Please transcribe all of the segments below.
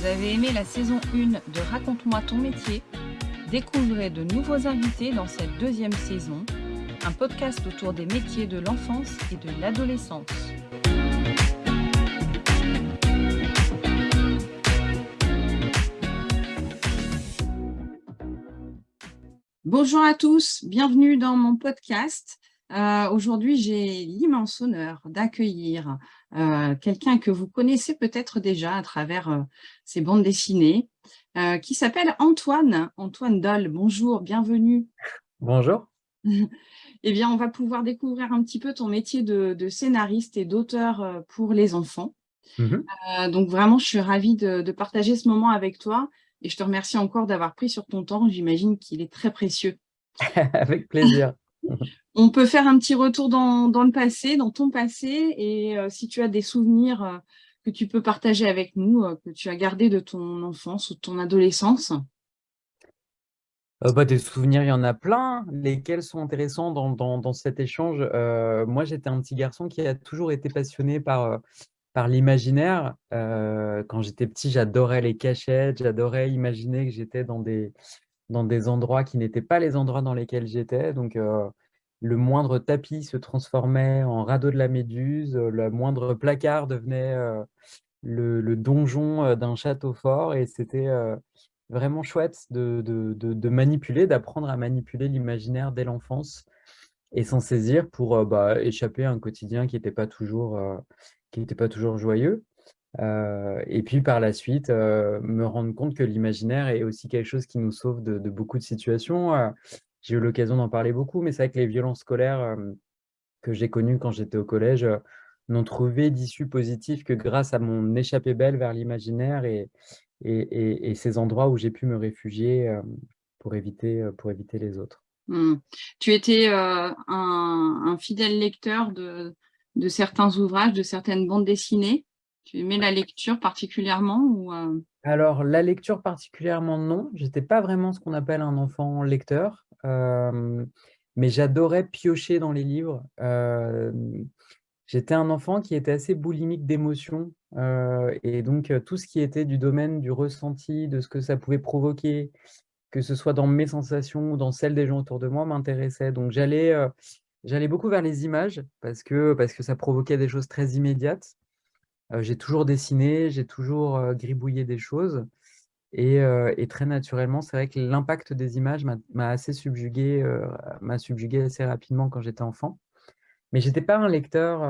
Vous avez aimé la saison 1 de Raconte-moi ton métier? Découvrez de nouveaux invités dans cette deuxième saison, un podcast autour des métiers de l'enfance et de l'adolescence. Bonjour à tous, bienvenue dans mon podcast. Euh, aujourd'hui, j'ai l'immense honneur d'accueillir euh, quelqu'un que vous connaissez peut-être déjà à travers euh, ses bandes dessinées, qui s'appelle Antoine, Antoine Doll. Bonjour, bienvenue. Bonjour. eh bien, on va pouvoir découvrir un petit peu ton métier de, scénariste et d'auteur pour les enfants. Mmh donc vraiment, je suis ravie de, de partager ce moment avec toi et je te remercie encore d'avoir pris sur ton temps. J'imagine qu'il est très précieux. avec plaisir. On peut faire un petit retour dans, le passé, dans ton passé, et euh, si tu as des souvenirs euh, que tu peux partager avec nous, euh, que tu as gardés de ton enfance ou de ton adolescence. Bah, des souvenirs, il y en a plein. Lesquels sont intéressants dans, cet échange? Moi, j'étais un petit garçon qui a toujours été passionné par, par l'imaginaire. quand j'étais petit, j'adorais les cachettes, j'adorais imaginer que j'étais dans des, dans des endroits qui n'étaient pas les endroits dans lesquels j'étais. Donc, le moindre tapis se transformait en radeau de la méduse, le moindre placard devenait le, donjon d'un château fort et c'était vraiment chouette de, manipuler, d'apprendre à manipuler l'imaginaire dès l'enfance et s'en saisir pour bah, échapper à un quotidien qui n'était pas toujours joyeux. Et puis par la suite, me rendre compte que l'imaginaire est aussi quelque chose qui nous sauve de, beaucoup de situations j'ai eu l'occasion d'en parler beaucoup, mais c'est vrai que les violences scolaires que j'ai connues quand j'étais au collège n'ont trouvé d'issue positive que grâce à mon échappée belle vers l'imaginaire et, ces endroits où j'ai pu me réfugier pour, éviter, les autres. Mmh. Tu étais un, fidèle lecteur de, certains ouvrages, de certaines bandes dessinées Tu aimais la lecture particulièrement ou, Alors, la lecture particulièrement, non. Je n'étais pas vraiment ce qu'on appelle un enfant lecteur mais j'adorais piocher dans les livres. J'étais un enfant qui était assez boulimique d'émotions et donc tout ce qui était du domaine du ressenti, de ce que ça pouvait provoquer, que ce soit dans mes sensations ou dans celles des gens autour de moi, m'intéressait. Donc j'allais beaucoup vers les images parce que ça provoquait des choses très immédiates. J'ai toujours dessiné, j'ai toujours gribouillé des choses. Et, très naturellement, c'est vrai que l'impact des images m'a assez subjugué, m'a subjugué assez rapidement quand j'étais enfant. Mais j'étais pas un lecteur,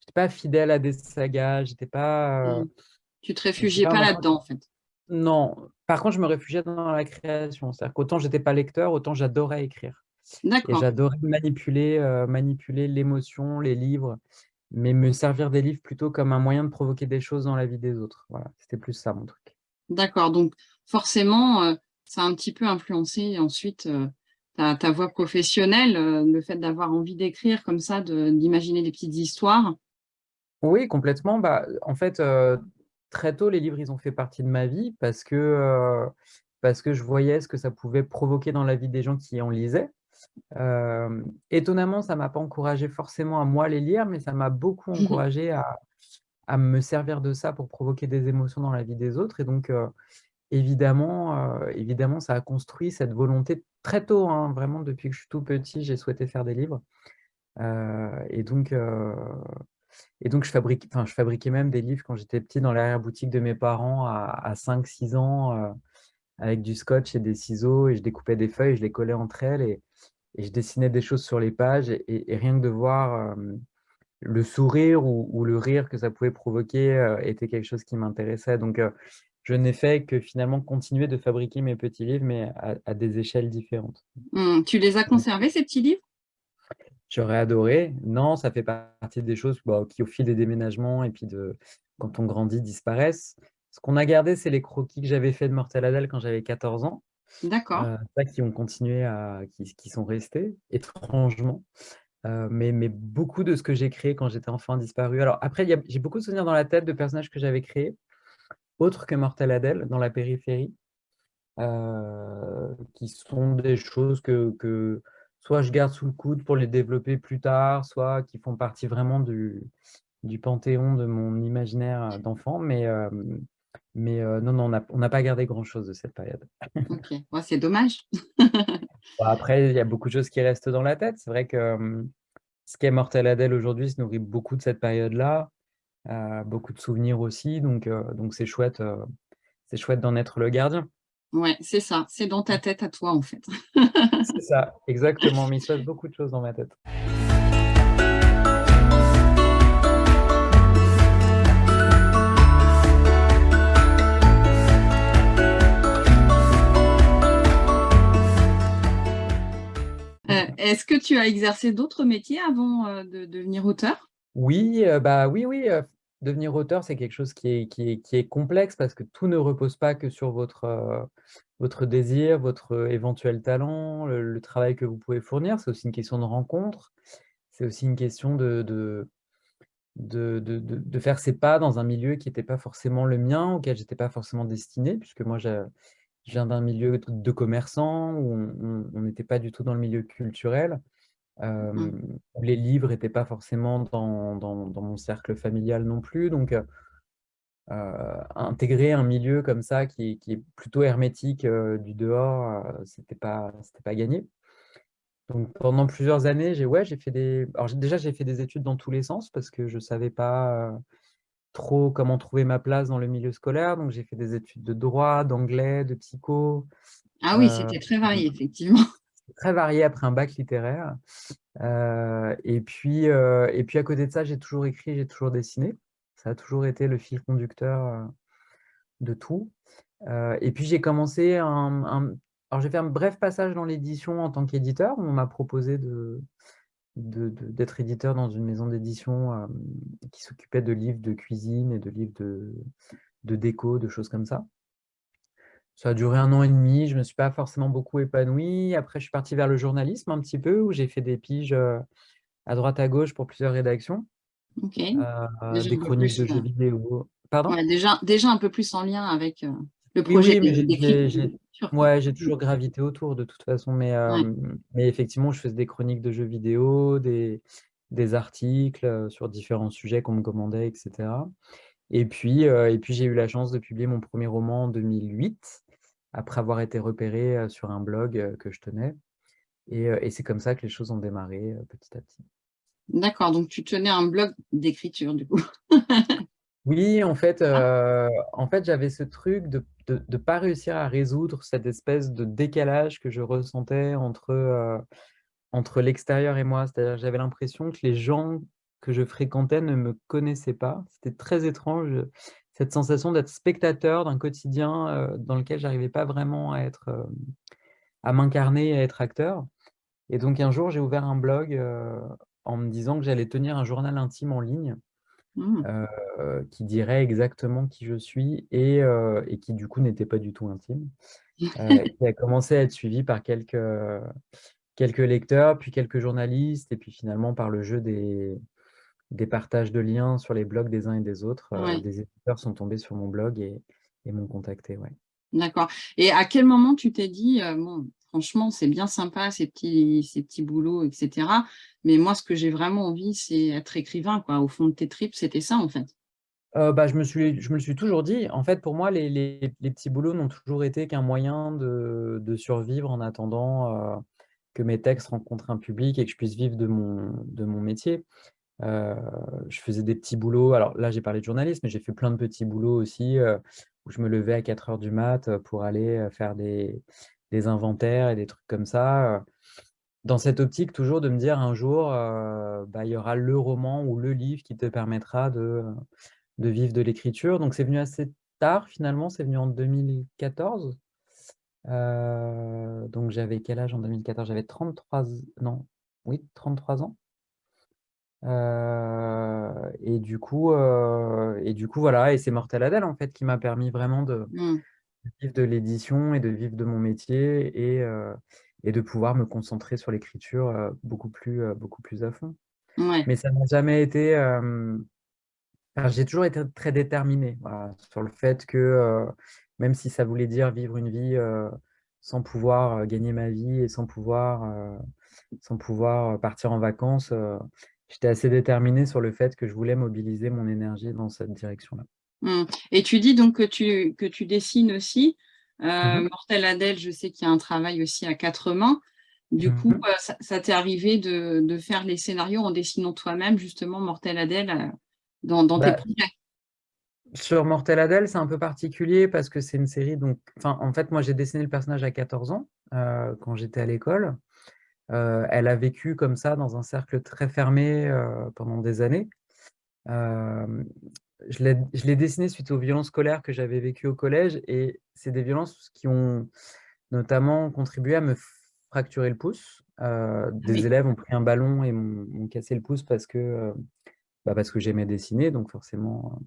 j'étais pas fidèle à des sagas, j'étais pas. Mmh. Tu te réfugiais pas, là-dedans, en fait. Non. Par contre, je me réfugiais dans la création. C'est-à-dire qu'autant j'étais pas lecteur, autant j'adorais écrire. Et j'adorais manipuler, manipuler l'émotion, les livres mais me servir des livres plutôt comme un moyen de provoquer des choses dans la vie des autres. Voilà, c'était plus ça mon truc. D'accord, donc forcément, euh, ça a un petit peu influencé ensuite euh, ta, voix professionnelle, euh, le fait d'avoir envie d'écrire comme ça, d'imaginer des petites histoires? Oui, complètement. Bah, en fait, très tôt, les livres, ils ont fait partie de ma vie parce que, parce que je voyais ce que ça pouvait provoquer dans la vie des gens qui en lisaient étonnamment, ça ne m'a pas encouragé forcément à moi les lire, mais ça m'a beaucoup mmh encouragé à, à, me servir de ça pour provoquer des émotions dans la vie des autres. Et donc, évidemment, évidemment, ça a construit cette volonté très tôt, hein, vraiment depuis que je suis tout petit, j'ai souhaité faire des livres. et donc, et donc je, fabrique, je fabriquais même des livres quand j'étais petit dans l'arrière-boutique de mes parents à, à 5-6 ans avec du scotch et des ciseaux et je découpais des feuilles, je les collais entre elles et, et je dessinais des choses sur les pages et, rien que de voir le sourire ou, le rire que ça pouvait provoquer était quelque chose qui m'intéressait. Donc, je n'ai fait que finalement continuer de fabriquer mes petits livres, mais à, des échelles différentes. Mmh, tu les as conservés, ces petits livres? J'aurais adoré. Non, ça fait partie des choses bah, qui, au fil des déménagements et puis de quand on grandit, disparaissent. Ce qu'on a gardé, c'est les croquis que j'avais fait de Mortel Adèle quand j'avais 14 ans. D'accord. Euh, qui ont continué à, qui, qui sont restés, étrangement. Euh, mais, mais, beaucoup de ce que j'ai créé quand j'étais enfant a disparu. Alors après, j'ai beaucoup de souvenirs dans la tête de personnages que j'avais créés, autres que Mortel Adèle, dans la périphérie, euh, qui sont des choses que, que, soit je garde sous le coude pour les développer plus tard, soit qui font partie vraiment du, du panthéon de mon imaginaire d'enfant, mais, mais non, non, on n'a pas gardé grand-chose de cette période. Ok, c'est dommage. après, il y a beaucoup de choses qui restent dans la tête. C'est vrai que ce qu'est Mortel Adèle aujourd'hui se nourrit beaucoup de cette période-là, beaucoup de souvenirs aussi, donc donc c'est chouette, c'est chouette d'en être le gardien. Ouais, c'est ça, c'est dans ta tête à toi en fait. c'est ça, exactement, mais il se passe beaucoup de choses dans ma tête. Est-ce que tu as exercé d'autres métiers avant euh, de devenir auteur? Oui, euh, bah oui, oui. devenir auteur, c'est quelque chose qui est, complexe parce que tout ne repose pas que sur votre, désir, votre éventuel talent, le, travail que vous pouvez fournir. C'est aussi une question de rencontre. C'est aussi une question de, de, de, faire ses pas dans un milieu qui n'était pas forcément le mien, auquel je n'étais pas forcément destiné, puisque moi, je viens d'un milieu de commerçants où on n'était pas du tout dans le milieu culturel, mmh. où les livres n'étaient pas forcément dans, dans, mon cercle familial non plus. Donc, intégrer un milieu comme ça qui, qui est plutôt hermétique du dehors, ce n'était pas, pas gagné. Donc, pendant plusieurs années, j'ai ouais, fait des. Alors, déjà, j'ai fait des études dans tous les sens parce que je ne savais pas trop comment trouver ma place dans le milieu scolaire. Donc, j'ai fait des études de droit, d'anglais, de psycho. Ah oui, c'était très varié, effectivement. Très varié après un bac littéraire. Euh, et, puis, euh, et puis, à côté de ça, j'ai toujours écrit, j'ai toujours dessiné. Ça a toujours été le fil conducteur euh, de tout. et puis, j'ai commencé un, un... Alors, j'ai fait un bref passage dans l'édition en tant qu'éditeur. On m'a proposé de, d'être éditeur dans une maison d'édition qui s'occupait de livres de cuisine et de livres de, de, déco, de choses comme ça. Ça a duré un an et demi, je ne me suis pas forcément beaucoup épanoui. Après, je suis parti vers le journalisme un petit peu, où j'ai fait des piges à droite à gauche pour plusieurs rédactions. des chroniques de jeux vidéo. Pardon? Déjà, déjà un peu plus en lien avec le projet oui, Ouais, j'ai toujours gravité autour de toute façon, mais, mais effectivement, je faisais des chroniques de jeux vidéo, des, des articles sur différents sujets qu'on me commandait, etc. Et puis, et puis j'ai eu la chance de publier mon premier roman en 2008, après avoir été repéré sur un blog que je tenais. Et, et c'est comme ça que les choses ont démarré petit à petit. D'accord, donc tu tenais un blog d'écriture du coup. Oui, en fait, ah. en fait j'avais ce truc de ne pas réussir à résoudre cette espèce de décalage que je ressentais entre, entre l'extérieur et moi. C'est-à-dire j'avais l'impression que les gens que je fréquentais ne me connaissaient pas. C'était très étrange, cette sensation d'être spectateur d'un quotidien dans lequel j'arrivais pas vraiment à être, à m'incarner, à être acteur. Et donc un jour, j'ai ouvert un blog en me disant que j'allais tenir un journal intime en ligne Mmh. qui dirait exactement qui je suis et, et qui du coup n'était pas du tout intime. qui a commencé à être suivi par quelques, quelques lecteurs, puis quelques journalistes, et puis finalement par le jeu des, des partages de liens sur les blogs des uns et des autres. des éditeurs sont tombés sur mon blog et, et m'ont contacté. Ouais. D'accord. Et à quel moment tu t'es dit, bon, franchement, c'est bien sympa, ces petits, ces petits boulots, etc. Mais moi, ce que j'ai vraiment envie, c'est être écrivain. Au fond de tes tripes, c'était ça, en fait. Euh, bah, je, me suis, je me le suis toujours dit. En fait, pour moi, les, petits boulots n'ont toujours été qu'un moyen de, survivre en attendant euh, que mes textes rencontrent un public et que je puisse vivre de mon, de mon métier. Euh, je faisais des petits boulots. Alors là, j'ai parlé de journalisme, mais j'ai fait plein de petits boulots aussi où je me levais à 4 heures du mat pour aller faire des, des inventaires et des trucs comme ça. Dans cette optique, toujours de me dire un jour, bah, il y aura le roman ou le livre qui te permettra de, de vivre de l'écriture. Donc, c'est venu assez tard, finalement, c'est venu en 2014. donc, j'avais quel âge en 2014 J'avais 33, non, oui, 33 ans. et du coup, et du coup, voilà, et c'est Mortel Adèle en fait qui m'a permis vraiment de, mmh vivre de l'édition et de vivre de mon métier et, et de pouvoir me concentrer sur l'écriture beaucoup, plus, beaucoup plus à fond. Mais ça n'a jamais été... J'ai toujours été très déterminé sur le fait que même si ça voulait dire vivre une vie sans pouvoir gagner ma vie et sans pouvoir, sans pouvoir partir en vacances, j'étais assez déterminé sur le fait que je voulais mobiliser mon énergie dans cette direction-là. Mmh. Et tu dis donc que tu, que tu dessines aussi. Euh, Mmh Mortel Adèle, je sais qu'il y a un travail aussi à quatre mains. Du Mmh coup, euh, ça, t'est arrivé de, de, faire les scénarios en dessinant toi-même, justement, Mortel Adèle, euh, dans, dans tes bah, projets? Sur Mortel Adèle, c'est un peu particulier parce que c'est une série, donc, en fait, moi, j'ai dessiné le personnage à 14 ans, quand j'étais à l'école. elle a vécu comme ça, dans un cercle très fermé pendant des années je l'ai dessiné suite aux violences scolaires que j'avais vécues au collège et c'est des violences qui ont notamment contribué à me fracturer le pouce. Euh, des élèves ont pris un ballon et m'ont cassé le pouce parce que, euh, bah parce que j'aimais dessiner, donc forcément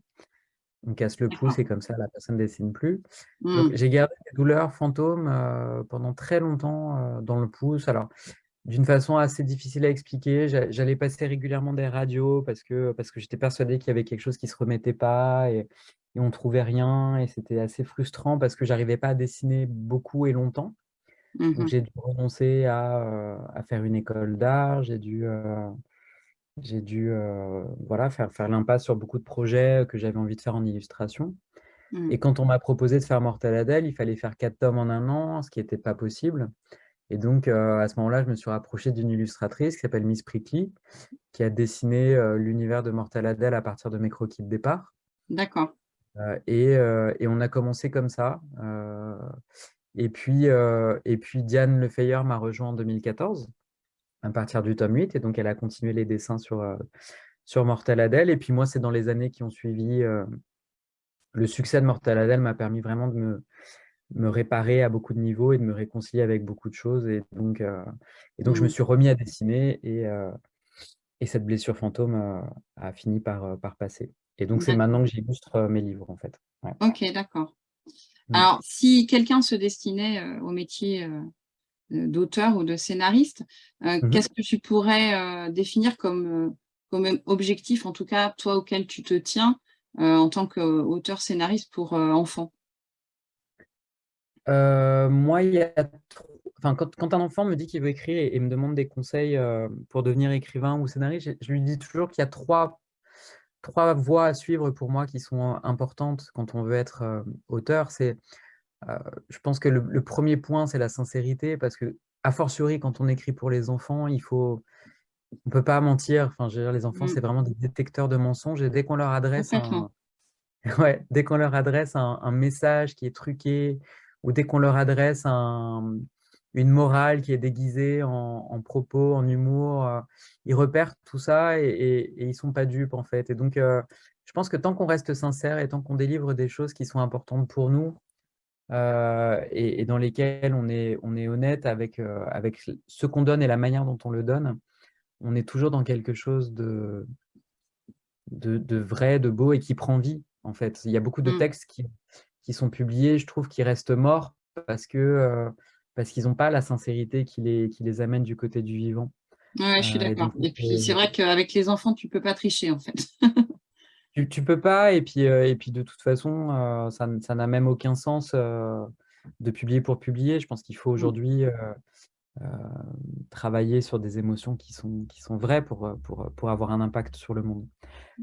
on casse le pouce et comme ça la personne ne dessine plus. Mmh. j'ai gardé des douleurs fantômes euh, pendant très longtemps dans le pouce. Alors d'une façon assez difficile à expliquer. J'allais passer régulièrement des radios parce que, parce que j'étais persuadé qu'il y avait quelque chose qui ne se remettait pas et, et on ne trouvait rien. Et c'était assez frustrant parce que j'arrivais pas à dessiner beaucoup et longtemps. Donc mmh j'ai dû renoncer à, euh, à, faire une école d'art. J'ai dû, euh, j'ai dû euh, voilà, faire, faire l'impasse sur beaucoup de projets que j'avais envie de faire en illustration. Mmh. Et quand on m'a proposé de faire Mortel Adèle, il fallait faire quatre tomes en un an, ce qui n'était pas possible. Et donc, euh, à ce moment-là, je me suis rapproché d'une illustratrice qui s'appelle Miss Prickly, qui a dessiné euh, l'univers de Mortal Adèle à partir de mes croquis de départ. D'accord. Euh, et, et, on a commencé comme ça. et, puis, et puis, Diane Lefeyer m'a rejoint en 2014, à partir du tome 8. Et donc, elle a continué les dessins sur, sur Mortal Adèle. Et puis, moi, c'est dans les années qui ont suivi. le succès de Mortal Adèle m'a permis vraiment de me, me réparer à beaucoup de niveaux et de me réconcilier avec beaucoup de choses. Et donc, euh, et donc je me mmh. suis remis à dessiner et, euh, et cette blessure fantôme euh, a fini par, par passer. Et donc, c'est maintenant que j'illustre mes livres, en fait. Ok, d'accord. Mmh. Alors, si quelqu'un se destinait au métier d'auteur ou de scénariste, mmh qu'est-ce que tu pourrais définir comme, comme objectif, en tout cas, toi, auquel tu te tiens en tant qu'auteur-scénariste pour enfants euh, moi, il y a enfin, quand, quand, un enfant me dit qu'il veut écrire et, me demande des conseils euh, pour devenir écrivain ou scénariste, je, lui dis toujours qu'il y a trois, trois voies à suivre pour moi qui sont importantes quand on veut être euh, auteur. C'est, je pense que le, premier point, c'est la sincérité, parce que, a fortiori, quand on écrit pour les enfants, il faut, on peut pas mentir. Enfin, je veux dire, les enfants, c'est mmh. vraiment des détecteurs de mensonges, et dès qu'on leur adresse un, ouais, dès qu'on leur adresse un, un, message qui est truqué ou dès qu'on leur adresse une morale qui est déguisée en, propos, en humour, euh, ils repèrent tout ça et, ils ne sont pas dupes en fait. Et donc, euh, je pense que tant qu'on reste sincère et tant qu'on délivre des choses qui sont importantes pour nous euh, et, dans lesquelles on est, on est honnête avec, avec ce qu'on donne et la manière dont on le donne, on est toujours dans quelque chose de, de, vrai, de beau et qui prend vie en fait. Il y a beaucoup de mmh. textes qui, qui sont publiés, je trouve qu'ils restent morts parce que euh, parce qu'ils n'ont pas la sincérité qui les, qui les amène du côté du vivant. Ouais, je suis euh, d'accord. Et, puis, c'est vrai qu'avec les enfants, tu peux pas tricher, en fait. tu, tu peux pas, et puis, euh, et puis de toute façon, ça, ça n'a même aucun sens de publier pour publier. Je pense qu'il faut mmh. aujourd'hui travailler sur des émotions qui sont, qui sont vraies pour, pour, pour avoir un impact sur le monde.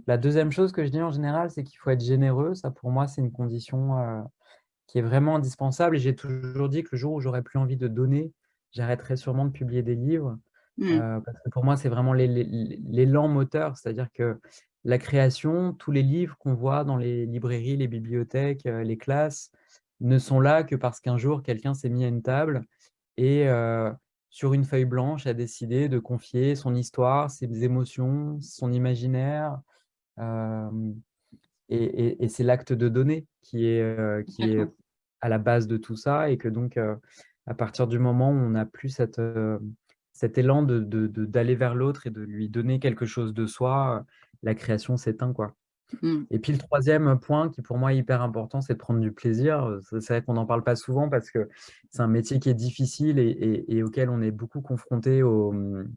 La deuxième chose que je dis en général, c'est qu'il faut être généreux. Ça, pour moi, c'est une condition euh, qui est vraiment indispensable. Et j'ai toujours dit que le jour où j'aurais plus envie de donner, j'arrêterai sûrement de publier des livres. Mmh. Euh, parce que pour moi, c'est vraiment l'élan moteur. C'est-à-dire que la création, tous les livres qu'on voit dans les librairies, les bibliothèques, euh, les classes, ne sont là que parce qu'un jour, quelqu'un s'est mis à une table et sur une feuille blanche a décidé de confier son histoire, ses émotions, son imaginaire, et, c'est l'acte de donner qui est, qui est à la base de tout ça et que donc, à partir du moment où on n'a plus cette, cet élan d'aller de, de, vers l'autre et de lui donner quelque chose de soi, la création s'éteint. quoi. Mmh. Et puis le troisième point qui pour moi est hyper important, c'est de prendre du plaisir. C'est vrai qu'on n'en parle pas souvent parce que c'est un métier qui est difficile et, et, auquel on est beaucoup confronté au, mmh,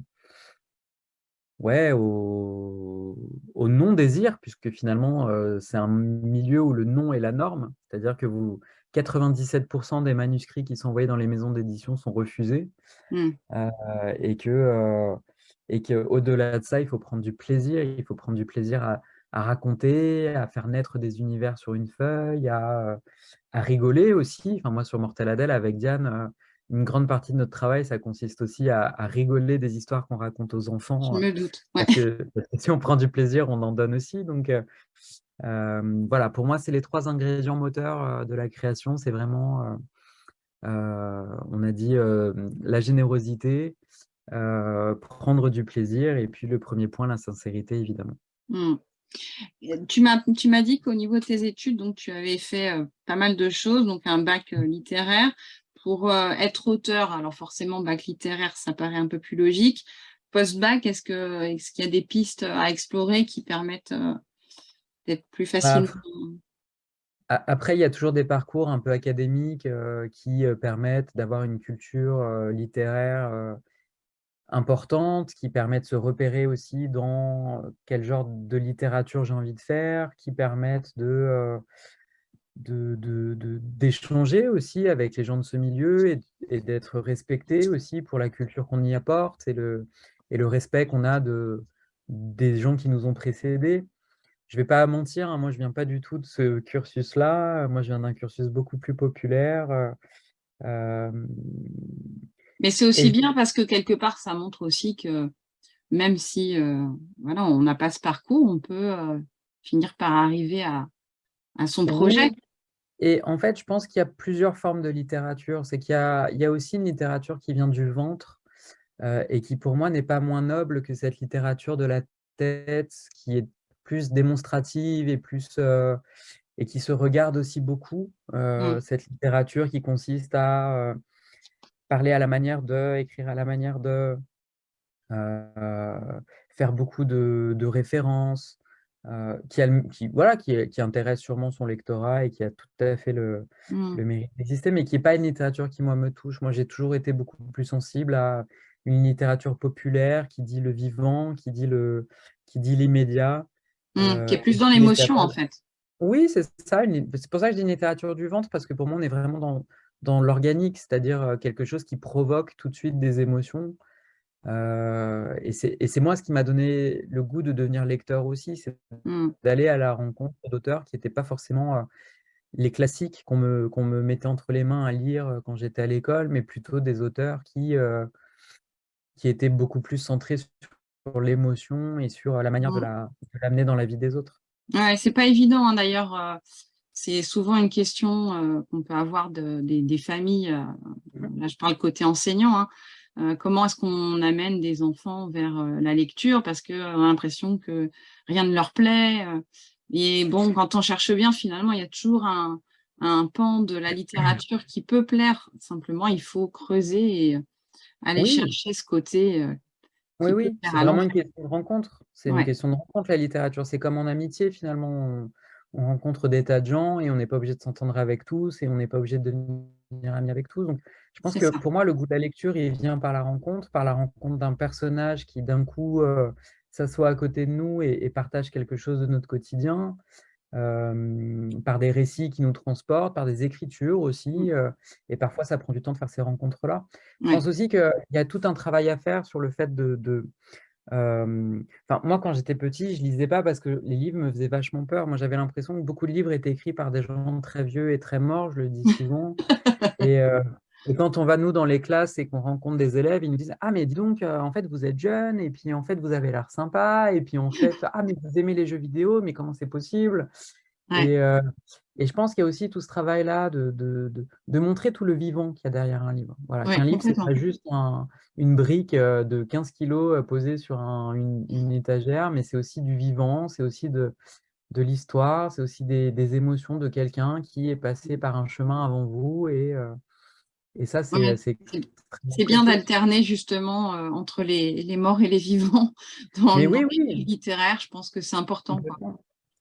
ouais, au, non-désir, puisque finalement, c'est un milieu où le non est la norme. C'est-à-dire que vous, 97% des manuscrits qui sont envoyés dans les maisons d'édition sont refusés. Mmh. et que et qu'au-delà de ça, il faut prendre du plaisir, il faut prendre du plaisir à, raconter, à faire naître des univers sur une feuille, à, rigoler aussi. Enfin, moi, sur Mortel Adèle, avec Diane, euh, une grande partie de notre travail, ça consiste aussi à, rigoler des histoires qu'on raconte aux enfants. Je me doute. Parce, que, si on prend du plaisir, on en donne aussi. Donc, euh, euh, voilà, pour moi, c'est les trois ingrédients moteurs de la création. C'est vraiment, on a dit, la générosité, prendre du plaisir et puis le premier point, la sincérité, évidemment. Mmh. Tu m'as dit qu'au niveau de tes études, donc, tu avais fait pas mal de choses, donc un bac littéraire. Pour être auteur, alors forcément, bac littéraire, ça paraît un peu plus logique. Post-bac, est-ce qu'il y a des pistes à explorer qui permettent d'être plus bah, facile Après, il y a toujours des parcours un peu académiques qui permettent d'avoir une culture littéraire importante, qui permettent de se repérer aussi dans quel genre de littérature j'ai envie de faire, qui permettent de d'échanger aussi avec les gens de ce milieu et, d'être respecté aussi pour la culture qu'on y apporte et le, et le respect qu'on a de, des gens qui nous ont précédés. Je ne vais pas mentir, hein, moi je ne viens pas du tout de ce cursus-là, moi je viens d'un cursus beaucoup plus populaire. Mais c'est aussi bien parce que quelque part ça montre aussi que même si euh, voilà, on n'a pas ce parcours, on peut euh, finir par arriver à, à son projet. Et en fait, je pense qu'il y a plusieurs formes de littérature. C'est qu'il y, a aussi une littérature qui vient du ventre euh, et qui, pour moi, n'est pas moins noble que cette littérature de la tête, qui est plus démonstrative et, plus, euh, et qui se regarde aussi beaucoup. Euh, mmh. Cette littérature qui consiste à parler à la manière de, écrire à la manière de, faire beaucoup de références, euh, qui, qui, voilà, qui, qui, intéresse sûrement son lectorat et qui a tout à fait le, mmh. le mérite d'exister, mais qui n'est pas une littérature qui, moi, me touche. Moi, j'ai toujours été beaucoup plus sensible à une littérature populaire qui dit le vivant, qui dit le qui dit l'immédiat. Mmh, qui est plus dans l'émotion, en fait. Oui, c'est ça. C'est pour ça que je dis une littérature du ventre, parce que pour moi, on est vraiment dans, dans l'organique, c'est-à-dire quelque chose qui provoque tout de suite des émotions. Euh, et c'est moi ce qui m'a donné le goût de devenir lecteur aussi, c'est mmh. d'aller à la rencontre d'auteurs qui n'étaient pas forcément euh, les classiques qu'on me, qu'on me mettait entre les mains à lire quand j'étais à l'école, mais plutôt des auteurs qui, qui étaient beaucoup plus centrés sur l'émotion et sur la manière de mmh. l'amener dans la vie des autres. Ouais, c'est pas évident hein, d'ailleurs. C'est souvent une question qu'on peut avoir de, des, familles. Mmh. là, je parle côté enseignant. Hein, euh, comment est-ce qu'on amène des enfants vers euh, la lecture parce qu'on a l'impression que rien ne leur plaît. Euh. et bon, quand on cherche bien, finalement, il y a toujours un, pan de la littérature qui peut plaire. Simplement, il faut creuser et aller chercher ce côté. oui, oui, c'est vraiment une question de rencontre. C'est une question de rencontre, la littérature. C'est comme en amitié, finalement. On, rencontre des tas de gens et on n'est pas obligé de s'entendre avec tous et on n'est pas obligé de devenir ami avec tous. Donc, je pense que pour moi, le goût de la lecture, il vient par la rencontre, par la rencontre d'un personnage qui d'un coup euh, s'assoit à côté de nous et, partage quelque chose de notre quotidien, euh, par des récits qui nous transportent, par des écritures aussi. Mmh. Euh, et parfois, ça prend du temps de faire ces rencontres-là. Je pense aussi qu'il y a tout un travail à faire sur le fait de... Moi, quand j'étais petit, je lisais pas parce que les livres me faisaient vachement peur. Moi, j'avais l'impression que beaucoup de livres étaient écrits par des gens très vieux et très morts, je le dis souvent. et, et quand on va, nous, dans les classes et qu'on rencontre des élèves, ils nous disent « Ah, mais dis donc, euh, en fait, vous êtes jeune, et puis en fait, vous avez l'air sympa, et puis en fait, ah, mais vous aimez les jeux vidéo, mais comment c'est possible? Et, et, je pense qu'il y a aussi tout ce travail-là de, de, de, montrer tout le vivant qu'il y a derrière un livre. Voilà, un livre, c'est pas juste une brique euh, de 15 kilos posée sur une, une, étagère, mais c'est aussi du vivant, c'est aussi de, de l'histoire, c'est aussi des, des, émotions de quelqu'un qui est passé par un chemin avant vous et, et ça, c'est C'est bien d'alterner justement euh, entre les, les, morts et les vivants dans, le oui, littéraire. Je pense que c'est important.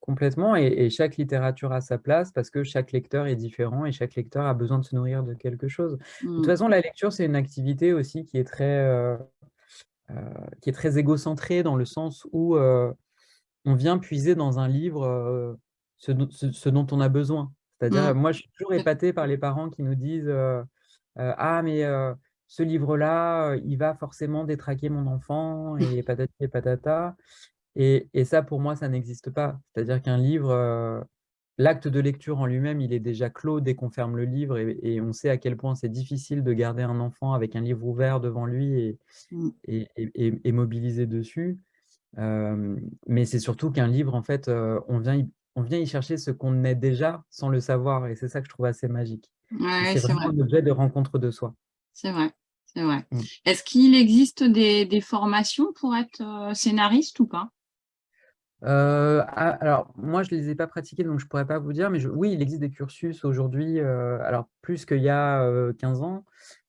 Complètement. Et, chaque littérature a sa place parce que chaque lecteur est différent et chaque lecteur a besoin de se nourrir de quelque chose. De toute mmh. façon, la lecture, c'est une activité aussi qui est très, euh, euh, qui est très égocentrée dans le sens où on vient puiser dans un livre ce, ce, dont on a besoin. C'est-à-dire, mmh. moi, je suis toujours épaté par les parents qui nous disent « Ah, mais ce livre-là, il va forcément détraquer mon enfant et patati et patata. Et, et ça, pour moi, ça n'existe pas. C'est-à-dire qu'un livre, l'acte de lecture en lui-même, il est déjà clos dès qu'on ferme le livre et, on sait à quel point c'est difficile de garder un enfant avec un livre ouvert devant lui et, mmh. et, mobilisé dessus. mais c'est surtout qu'un livre, en fait, on, vient y, on vient y chercher ce qu'on est déjà sans le savoir et c'est ça que je trouve assez magique. c'est vraiment un objet de rencontre de soi. C'est vrai, c'est vrai. Mmh. Est-ce qu'il existe des, des, formations pour être scénariste ou pas? Euh, ah, alors, moi, je ne les ai pas pratiqués, donc je ne pourrais pas vous dire, mais oui, il existe des cursus aujourd'hui, euh, alors plus qu'il y a 15 euh, ans,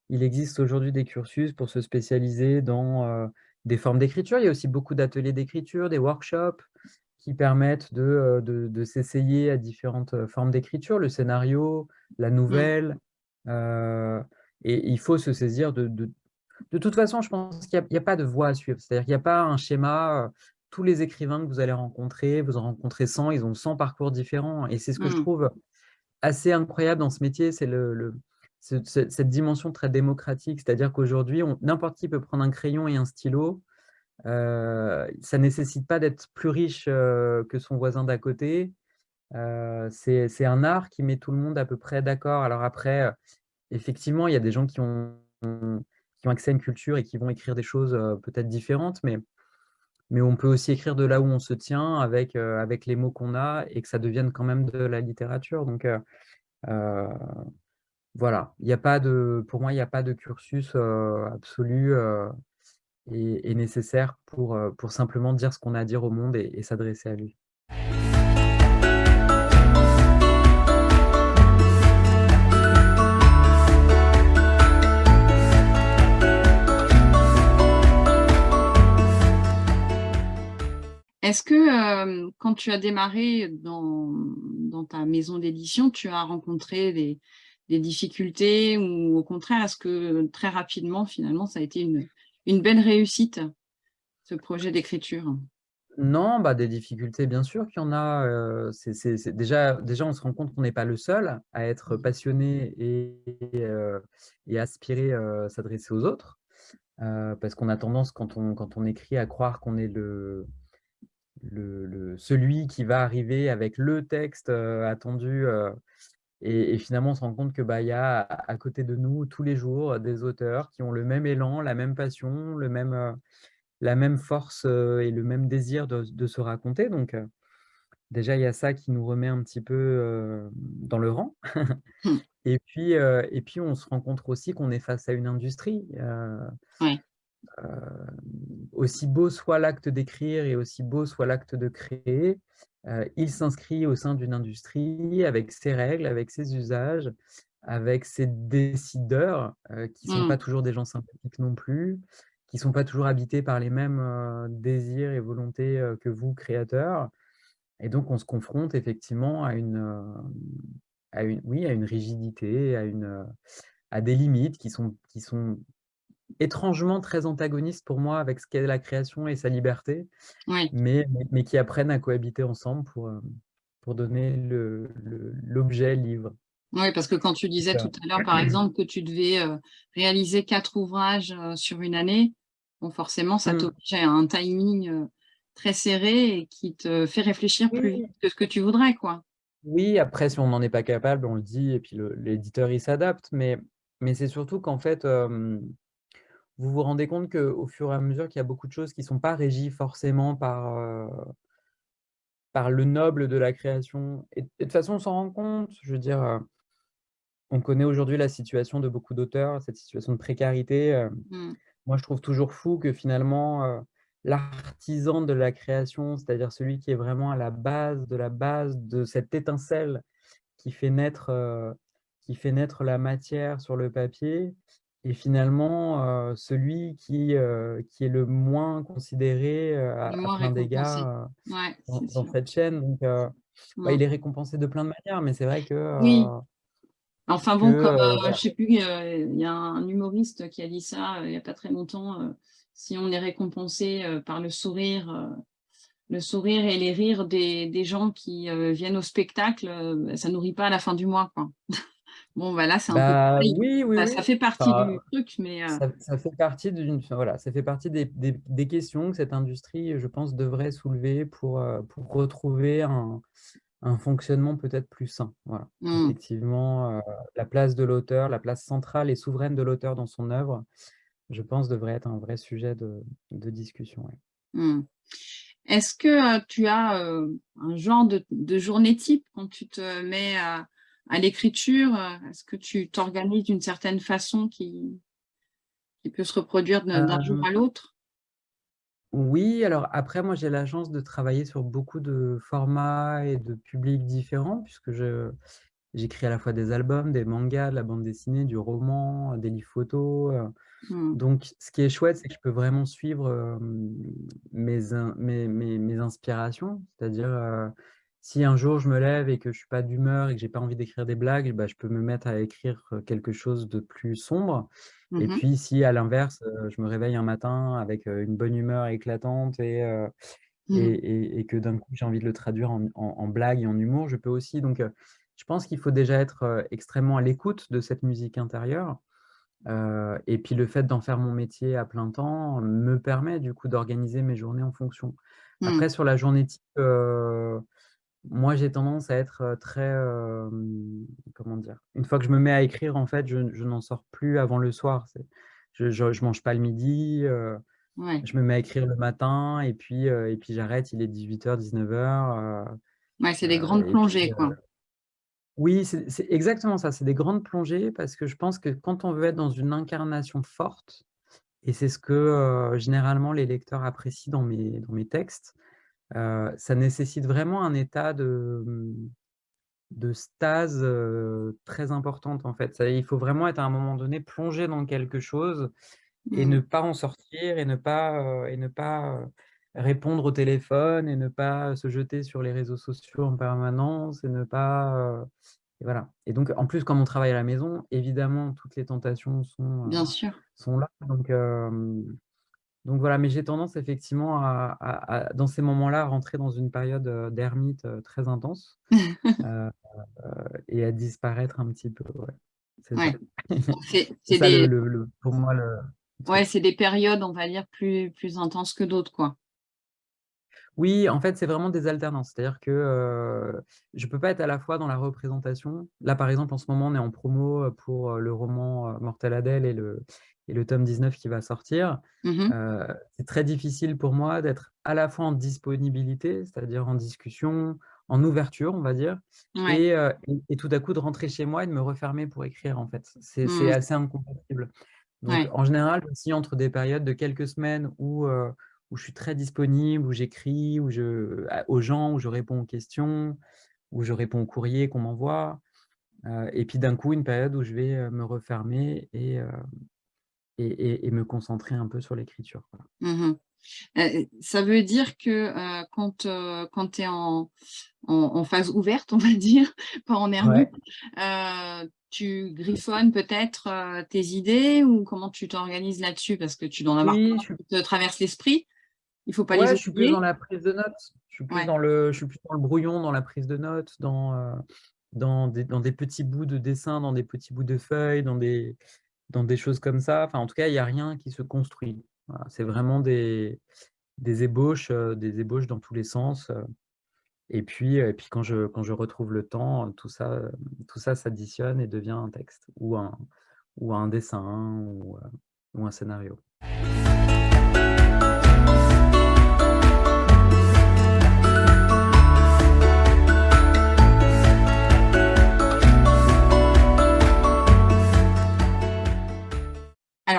il existe aujourd'hui des cursus pour se spécialiser dans des formes d'écriture. Il y a aussi beaucoup d'ateliers d'écriture, des workshops qui permettent de, de, s'essayer à différentes formes d'écriture, le scénario, la mmh. nouvelle. et il faut se saisir de, de toute façon, je pense qu'il n'y a, a, pas de voie à suivre. C'est-à-dire qu'il n'y a pas un schéma tous les écrivains que vous allez rencontrer, vous en rencontrez 100, ils ont 100 parcours différents. Et c'est ce que je mmh. trouve assez incroyable dans ce métier, c'est le, cette dimension très démocratique. C'est-à-dire qu'aujourd'hui, n'importe qui peut prendre un crayon et un stylo. Euh, ça ne nécessite pas d'être plus riche euh, que son voisin d'à côté. Euh, c'est un art qui met tout le monde à peu près d'accord. Alors après, effectivement, il y a des gens qui ont, qui ont accès à une culture et qui vont écrire des choses peut-être différentes, mais mais on peut aussi écrire de là où on se tient avec, euh, avec les mots qu'on a et que ça devienne quand même de la littérature. Donc, euh, euh, voilà, il y a pas de, pour moi, il n'y a pas de cursus absolu et, nécessaire pour, pour simplement dire ce qu'on a à dire au monde et s'adresser à lui. Est-ce que quand tu as démarré dans, ta maison d'édition, tu as rencontré des, difficultés ou au contraire, est-ce que très rapidement, finalement, ça a été une, belle réussite, ce projet d'écriture? Non, bah, des difficultés, bien sûr qu'il y en a. déjà, déjà, on se rend compte qu'on n'est pas le seul à être passionné et, et aspirer à s'adresser aux autres. parce qu'on a tendance, quand on écrit, à croire qu'on est le, le, celui qui va arriver avec le texte attendu. Et, finalement, on se rend compte que bah, y a à côté de nous, tous les jours, des auteurs qui ont le même élan, la même passion, le même, la même force et le même désir de, se raconter. Donc, déjà, il y a ça qui nous remet un petit peu dans le rang. Mmh. et, puis, et puis, on se rencontre aussi qu'on est face à une industrie. Euh, aussi beau soit l'acte d'écrire et aussi beau soit l'acte de créer, euh, il s'inscrit au sein d'une industrie avec ses règles, avec ses usages, avec ses décideurs, euh, qui ne sont pas mmh. toujours des gens sympathiques non plus, qui ne sont pas toujours habités par les mêmes désirs et volontés que vous, créateurs. Et donc, on se confronte effectivement à une, à une, oui, à une rigidité, à, une, à des limites qui sont, qui sont étrangement très antagonistes pour moi avec ce qu'est la création et sa liberté, mais, mais, qui apprennent à cohabiter ensemble pour, euh, pour donner l'objet livre. Oui, parce que quand tu disais tout à l'heure, par exemple, que tu devais euh, réaliser quatre ouvrages euh, sur une année, bon, forcément, ça mmh. t'oblige à un timing très serré et qui te fait réfléchir plus vite que ce que tu voudrais. quoi. Oui, après, si on n'en est pas capable, on le dit, et puis l'éditeur, il s'adapte, mais, mais c'est surtout qu'en fait, vous vous rendez compte qu'au fur et à mesure qu'il y a beaucoup de choses qui ne sont pas régies forcément par, par le noble de la création. Et, de toute façon, on s'en rend compte. Je veux dire, on connaît aujourd'hui la situation de beaucoup d'auteurs, cette situation de précarité. Mmh. Moi, je trouve toujours fou que finalement, l'artisan de la création, c'est-à-dire celui qui est vraiment à la base de la base de cette étincelle qui fait naître, qui fait naître la matière sur le papier, et finalement, celui qui, qui est le moins considéré à, plein d'égards dans, cette chaîne. Donc, bah, il est récompensé de plein de manières, mais c'est vrai que... oui. Enfin bon, comme, je sais plus, il y a un humoriste qui a dit ça il n'y a pas très longtemps, si on est récompensé par le sourire, le sourire et les rires des, des gens qui viennent au spectacle, ça nourrit pas à la fin du mois. Quoi. Bon, voilà, c'est un peu Bah, oui, oui, Ça oui. ça fait partie Enfin, du truc, mais heu ça ça fait partie voilà, ça fait partie des des des questions que cette industrie, je pense, devrait soulever pour, heu, pour retrouver un un fonctionnement peut-être plus sain. Voilà. Mmh. Effectivement, heu, la place de l'auteur, la place centrale et souveraine de l'auteur dans son œuvre, je pense, devrait être un vrai sujet de de discussion, ouais. Mmh. Est-ce que, tu as, un genre de de journée type quand tu te mets à à l'écriture? Heu, est-ce que tu t'organises d'une certaine façon qui qui peut se reproduire d'un jour à l'autre? Oui, alors après moi j'ai la chance de travailler sur beaucoup de formats et de publics différents puisque j'écris à la fois des albums, des mangas, de la bande dessinée, du roman, des livres photos, heu, Mmh. donc ce qui est chouette, c'est que je peux vraiment suivre, mes mes mes mes inspirations. C'est-à-dire, si un jour je me lève et que je suis pas d'humeur et que j'ai pas envie d'écrire des blagues, bah, je peux me mettre à écrire, quelque chose de plus sombre et Mmh mh. puis si à l'inverse, je me réveille un matin avec, une bonne humeur éclatante et Mmh. et et que d'un coup j'ai envie de le traduire en en en blague et en humour, je peux aussi. Donc je pense qu'il faut déjà être, extrêmement à l'écoute de cette musique intérieure, et puis le fait d'en faire mon métier à plein temps me permet du coup d'organiser mes journées en fonction. Mmh. Après sur la journée type, moi j'ai tendance à être, très, comment dire? Une fois que je me mets à écrire en fait, je je n'en sors plus avant le soir. Je je mange pas le midi, Ouais. je me mets à écrire le matin et puis, et puis j'arrête, il est 18:00-19:00, heu Ouais, c'est des grandes puis, plongées, quoi. oui, c'est exactement ça, c'est des grandes plongées parce que je pense que quand on veut être dans une incarnation forte et c'est ce que, généralement les lecteurs apprécient dans mes dans mes textes, ça nécessite vraiment un état de, mmh, de stase, très importante en fait. Ça il faut vraiment être à un moment donné plongé dans quelque chose et Mmh. ne pas en sortir et ne pas, et ne pas, répondre au téléphone et ne pas se jeter sur les réseaux sociaux en permanence et ne pas, et voilà et donc en plus, comme on travaille à la maison, évidemment, toutes les tentations sont, heu, Bien sûr. sont là donc donc voilà, mais j'ai tendance effectivement à à à dans ces moments-là, à rentrer dans une période, heu, d'ermite, heu, très intense, heu et à disparaître un petit peu, ouais. C'est. Ouais. Le le le pour moi le ouais, c'est des périodes, on va dire, plus plus intenses que d'autres, quoi. Oui, en fait, c'est vraiment des alternances. C'est-à-dire que, je peux pas être à la fois dans la représentation. Là, par exemple, en ce moment, on est en promo, pour, le roman, heu, Mortelle Adèle et le et le tome 19 qui va sortir. Mmh mh. Heu, c'est très difficile pour moi d'être à la fois en disponibilité, c'est-à-dire en discussion, en ouverture, on va dire Ouais. et heu et et tout à coup de rentrer chez moi et de me refermer pour écrire, en fait. C'est Mmh. assez incompatible. Donc Ouais. en général, j'oscille entre des périodes de quelques semaines où, heu, où je suis très disponible, où j'écris, où je aux gens, où je réponds aux questions, où je réponds aux courriers qu'on m'envoie, et puis d'un coup, une période où je vais, me refermer et et et et me concentrer un peu sur l'écriture. Mmh mh. Heu, ça veut dire que, quand, tu es en en en phase ouverte, on va dire, pas en ermite, Ouais. tu griffonnes peut-être, tes idées ou comment tu t'organises là-dessus? Parce que tu dois en avoir Oui, je te traversent l'esprit, il faut pas les ouais, je suis plus dans oublier. la prise de notes. Je suis plus Ouais. dans le je suis plus dans le brouillon, dans la prise de notes, dans, dans des dans des petits bouts de dessin, dans des petits bouts de feuilles, dans des dans des choses comme ça. Enfin, en tout cas, il y a rien qui se construit. C'est vraiment des ébauches, heu, des ébauches dans tous les sens, heu et puis, heu et puis quand je quand je retrouve le temps, tout ça, tout ça s'additionne et devient un texte ou un ou un dessin ou un scénario.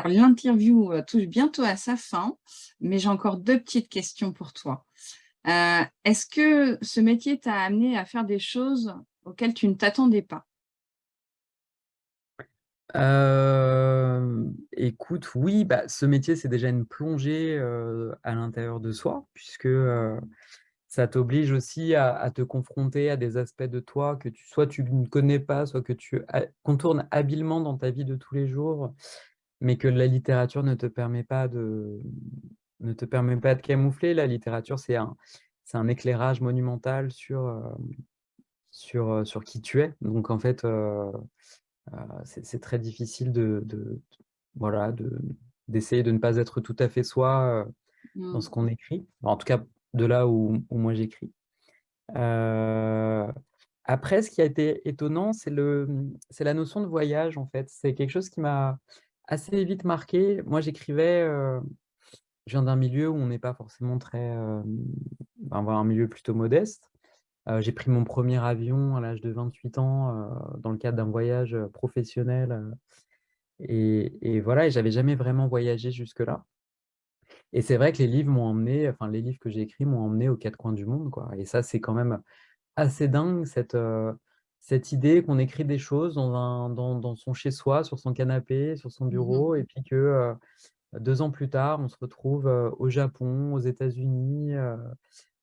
L'interview, heu, touche bientôt à sa fin, mais j'ai encore 2 petites questions pour toi. Heu, est-ce que ce métier t'a amené à faire des choses auxquelles tu ne t'attendais pas? Hem, écoute, oui, bah, ce métier, c'est déjà une plongée, à l'intérieur de soi puisque, ça t'oblige aussi à à te confronter à des aspects de toi que tu soit tu ne connais pas, soit que tu contournes habilement dans ta vie de tous les jours, mais que la littérature ne te permet pas de ne te permet pas de camoufler. La littérature, c'est un c'est un éclairage monumental sur, hem, sur, heu, sur qui tu es. Donc en fait, heu c'est très difficile de, de voilà, d'essayer de, ne pas être tout à fait soi dans ce Mmh. qu'on écrit. En tout cas, de là où, où moi j'écris. après, ce qui a été étonnant, c'est la notion de voyage, en fait. C'est quelque chose qui m'a assez vite marqué. Moi, j'écrivais, je viens d'un milieu où on n'est pas forcément très, ben, un milieu plutôt modeste. j'ai pris mon premier avion à l'âge de 28 ans dans le cadre d'un voyage professionnel. et, et, voilà, et j'avais jamais vraiment voyagé jusque-là. Et c'est vrai que les livres m'ont emmené, enfin les livres que j'ai écrits m'ont emmené aux quatre coins du monde, quoi. Et ça, c'est quand même assez dingue, cette, cette idée qu'on écrit des choses dans, un, dans, dans son chez-soi, sur son canapé, sur son Mmh bureau, et puis que deux ans plus tard, on se retrouve au Japon, aux États-Unis.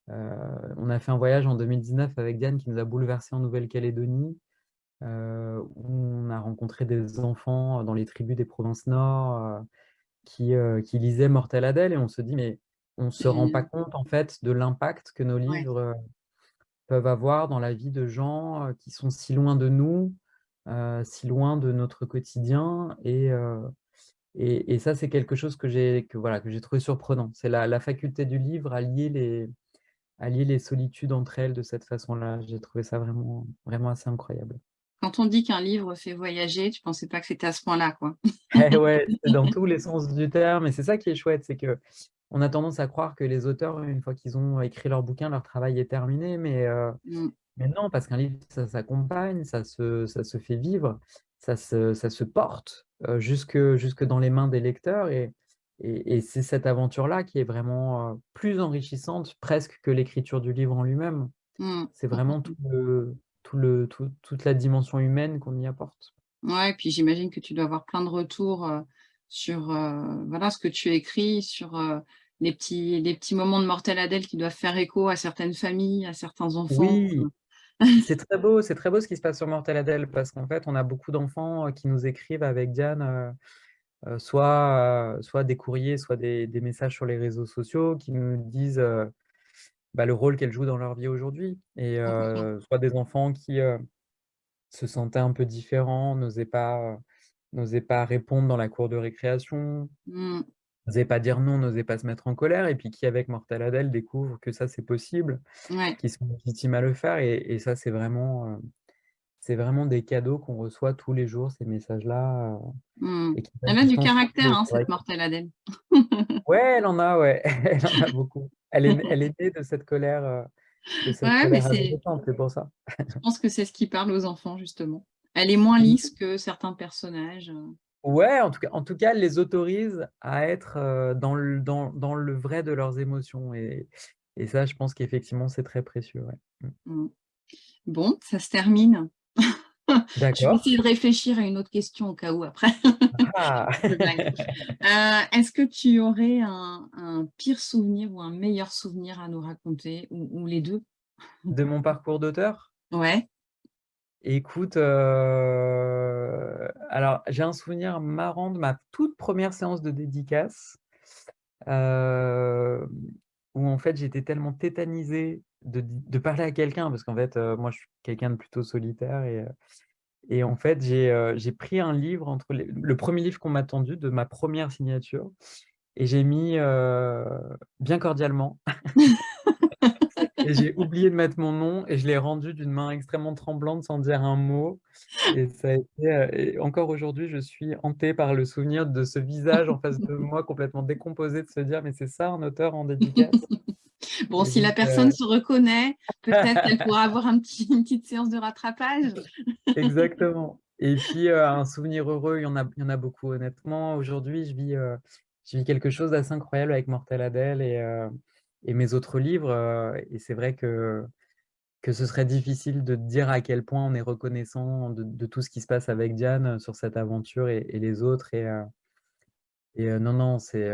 on a fait un voyage en 2019 avec Diane qui nous a bouleversés en Nouvelle-Calédonie, où on a rencontré des enfants dans les tribus des provinces nord qui, qui lisaient Mortel Adèle, et on se dit, mais on ne se rend pas Génial. compte en fait de l'impact que nos Ouais. Peuvent avoir dans la vie de gens qui sont si loin de nous, si loin de notre quotidien, et, et, ça, c'est quelque chose que j'ai que, voilà, que trouvé surprenant. C'est la, la, faculté du livre à lier, les, à lier les solitudes entre elles de cette façon-là. J'ai trouvé ça vraiment, vraiment assez incroyable. Quand on dit qu'un livre fait voyager, tu ne pensais pas que c'était à ce point-là, quoi. Eh ouais, dans tous les sens du terme. Et c'est ça qui est chouette, c'est que on a tendance à croire que les auteurs, une fois qu'ils ont écrit leur bouquin, leur travail est terminé. Mais, mais non, parce qu'un livre, ça s'accompagne, ça se, ça se fait vivre, ça se, ça se porte jusque, jusque dans les mains des lecteurs. Et, et, c'est cette aventure-là qui est vraiment plus enrichissante presque que l'écriture du livre en lui-même. Mmh. C'est vraiment tout le, tout le, tout, toute la dimension humaine qu'on y apporte. Ouais, et puis j'imagine que tu dois avoir plein de retours sur voilà, ce que tu écris, sur les, petits, petits moments de Mortel Adèle qui doivent faire écho à certaines familles, à certains enfants. Oui, c'est très beau, c'est très beau ce qui se passe sur Mortel Adèle parce qu'en fait, on a beaucoup d'enfants qui nous écrivent avec Diane, soit, soit des courriers, soit des, des, messages sur les réseaux sociaux qui nous disent bah, le rôle qu'elle joue dans leur vie aujourd'hui. Et soit des enfants qui se sentaient un peu différents, n'osaient pas, pas répondre dans la cour de récréation, Mmh. N'osaient pas dire non, n'osaient pas se mettre en colère, et puis qui, avec Mortel Adèle, découvrent que ça, c'est possible, Ouais. qui sont légitimes à le faire. Et, et ça, c'est vraiment, c'est vraiment des cadeaux qu'on reçoit tous les jours, ces messages-là. Mmh. et qui Elle a du caractère, hein, cette Mortel Adèle. Ouais, elle en a, ouais, elle en a beaucoup. Elle est, elle est née de cette colère, de cette Ouais, colère c'est pour ça. je pense que c'est ce qui parle aux enfants, justement. Elle est moins lisse que certains personnages. Ouais, en tout cas, en tout cas, elle les autorise à être dans le, dans, dans le vrai de leurs émotions. Et, et ça, je pense qu'effectivement, c'est très précieux. Ouais. Mmh. Mmh. Bon, ça se termine. Je vais D'accord. essayer de réfléchir à une autre question au cas où après. Ah. Euh, Est-ce que tu aurais un, un pire souvenir ou un meilleur souvenir à nous raconter, ou, ou les deux? De mon parcours d'auteur? Ouais. Écoute, euh, alors j'ai un souvenir marrant de ma toute première séance de dédicace, euh, où en fait j'étais tellement tétanisé de, parler à quelqu'un, parce qu'en fait euh, moi je suis quelqu'un de plutôt solitaire, et, et en fait j'ai j'ai pris un livre, entre les- le premier livre qu'on m'a tendu de ma première signature, et j'ai mis bien cordialement. Et j'ai oublié de mettre mon nom et je l'ai rendu d'une main extrêmement tremblante sans dire un mot. Et ça a été, euh, et encore aujourd'hui, je suis hantée par le souvenir de ce visage en face de moi complètement décomposé, de se dire mais c'est ça un auteur en dédicace? Bon, Et si la personne euh, se reconnaît, peut-être qu'elle pourra avoir un petit, une petite séance de rattrapage. Exactement. Et puis euh, un souvenir heureux, il y en a, il y en a beaucoup honnêtement. Aujourd'hui, je vis, euh, je vis quelque chose d'assez incroyable avec Mortel Adèle et, et mes autres livres. euh, et c'est vrai que que ce serait difficile de dire à quel point on est reconnaissant de, de tout ce qui se passe avec Diane sur cette aventure et, et les autres. Et, euh, et euh, non, non, c'est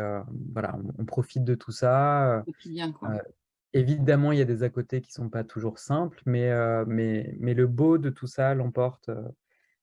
voilà, on, on profite de tout ça. Quoi. Évidemment, il y a des à côté qui sont pas toujours simples, mais, mais, mais le beau de tout ça l'emporte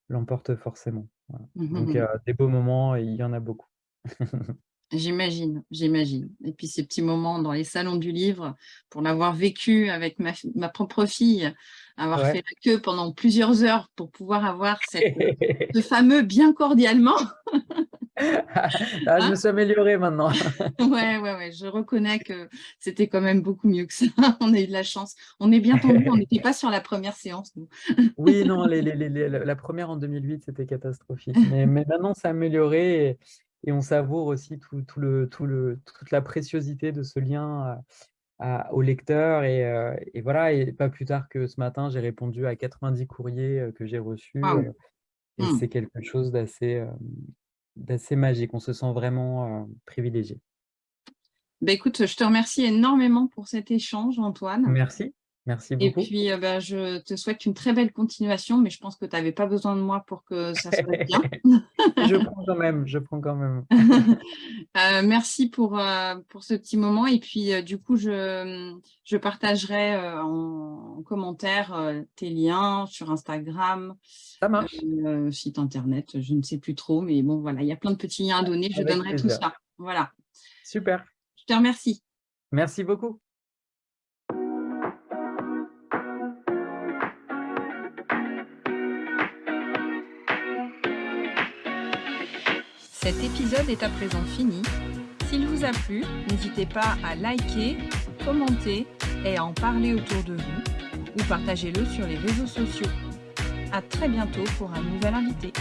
l'emporte forcément. Voilà. Donc, euh, des beaux moments, il y en a beaucoup. J'imagine, j'imagine. Et puis ces petits moments dans les salons du livre, pour l'avoir vécu avec ma, ma, propre fille, avoir fait la queue pendant plusieurs heures pour pouvoir avoir cette, ce fameux bien cordialement. ah, je me hein? suis améliorée maintenant. ouais, ouais, ouais, je reconnais que c'était quand même beaucoup mieux que ça. on a eu de la chance. On est bien tombé, on n'était pas sur la première séance. Nous. oui, non, les, les, les, la première en 2008, c'était catastrophique. Mais, mais maintenant, c'est amélioré. Et et on savoure aussi tout, le, tout le, toute la préciosité de ce lien au lecteur. Et, et, voilà, et pas plus tard que ce matin, j'ai répondu à 90 courriers que j'ai reçus. et mmh. c'est quelque chose d'assez d'assez magique. On se sent vraiment privilégié. Bah, écoute, je te remercie énormément pour cet échange, Antoine. Merci. Merci beaucoup. Et puis, euh, bah, je te souhaite une très belle continuation, mais je pense que tu n'avais pas besoin de moi pour que ça soit bien. je prends quand même, je prends quand même. Euh, merci pour, euh, pour ce petit moment. Et puis, du coup, je, je partagerai en, commentaire tes liens sur Instagram. Ça marche. site internet, je ne sais plus trop, mais bon, voilà, il y a plein de petits liens à donner. Je donnerai tout ça. Voilà. Super. Je te remercie. Merci beaucoup. Cet épisode est à présent fini. S'il vous a plu, n'hésitez pas à liker, commenter et à en parler autour de vous ou partagez-le sur les réseaux sociaux. À très bientôt pour un nouvel invité.